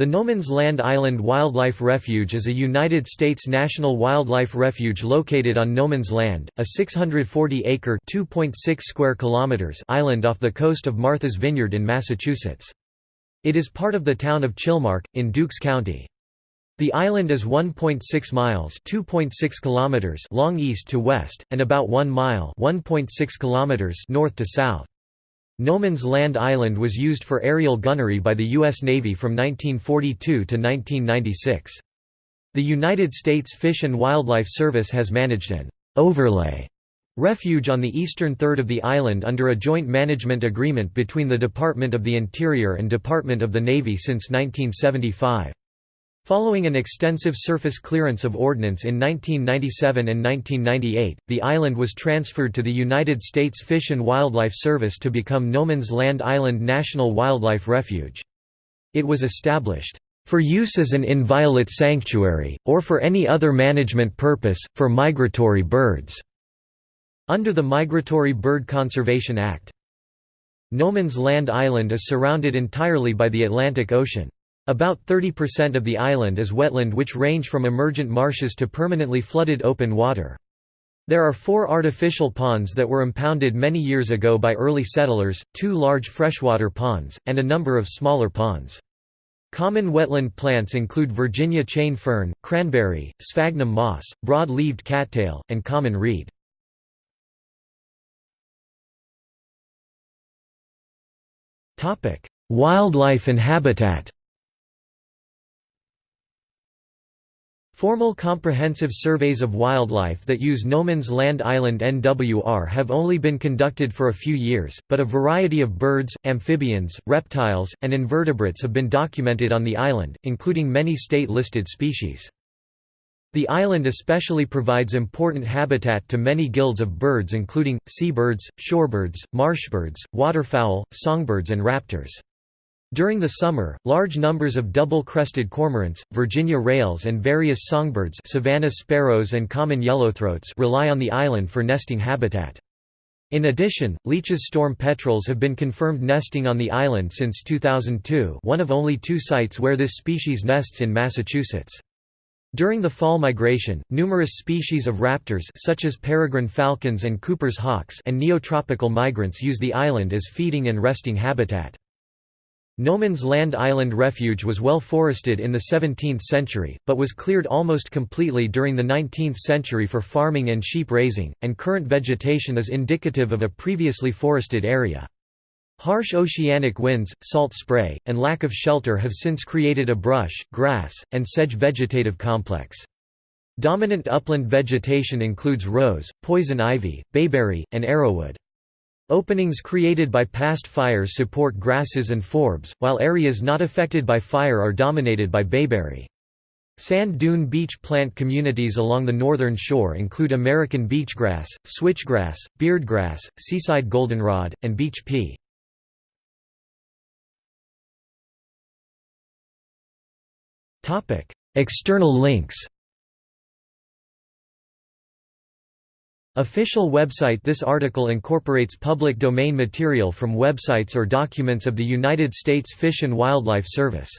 The No Man's Land Island Wildlife Refuge is a United States national wildlife refuge located on No Man's Land, a 640-acre (2.6 square kilometers) island off the coast of Martha's Vineyard in Massachusetts. It is part of the town of Chilmark, in Dukes County. The island is 1.6 miles (2.6 kilometers) long east to west, and about 1 mile (1.6 kilometers) north to south. No Man's Land Island was used for aerial gunnery by the U.S. Navy from 1942 to 1996. The United States Fish and Wildlife Service has managed an overlay refuge on the eastern third of the island under a joint management agreement between the Department of the Interior and Department of the Navy since 1975. Following an extensive surface clearance of ordnance in 1997 and 1998, the island was transferred to the United States Fish and Wildlife Service to become No Man's Land Island National Wildlife Refuge. It was established, "...for use as an inviolate sanctuary, or for any other management purpose, for migratory birds." under the Migratory Bird Conservation Act. No Man's Land Island is surrounded entirely by the Atlantic Ocean. About 30% of the island is wetland which range from emergent marshes to permanently flooded open water. There are four artificial ponds that were impounded many years ago by early settlers, two large freshwater ponds, and a number of smaller ponds. Common wetland plants include Virginia chain fern, cranberry, sphagnum moss, broad-leaved cattail, and common reed. Wildlife and habitat Formal comprehensive surveys of wildlife that use No Man's Land Island NWR have only been conducted for a few years, but a variety of birds, amphibians, reptiles, and invertebrates have been documented on the island, including many state-listed species. The island especially provides important habitat to many guilds of birds including, seabirds, shorebirds, marshbirds, waterfowl, songbirds and raptors. During the summer, large numbers of double-crested cormorants, Virginia rails and various songbirds savanna sparrows and common yellowthroats rely on the island for nesting habitat. In addition, Leach's storm petrels have been confirmed nesting on the island since 2002 one of only two sites where this species nests in Massachusetts. During the fall migration, numerous species of raptors such as peregrine falcons and Cooper's hawks and neotropical migrants use the island as feeding and resting habitat. No Man's Land Island Refuge was well forested in the 17th century, but was cleared almost completely during the 19th century for farming and sheep raising, and current vegetation is indicative of a previously forested area. Harsh oceanic winds, salt spray, and lack of shelter have since created a brush, grass, and sedge vegetative complex. Dominant upland vegetation includes rose, poison ivy, bayberry, and arrowwood. Openings created by past fires support grasses and forbs, while areas not affected by fire are dominated by bayberry. Sand dune beach plant communities along the northern shore include American beachgrass, switchgrass, beardgrass, seaside goldenrod, and beach pea. External links Official website This article incorporates public domain material from websites or documents of the United States Fish and Wildlife Service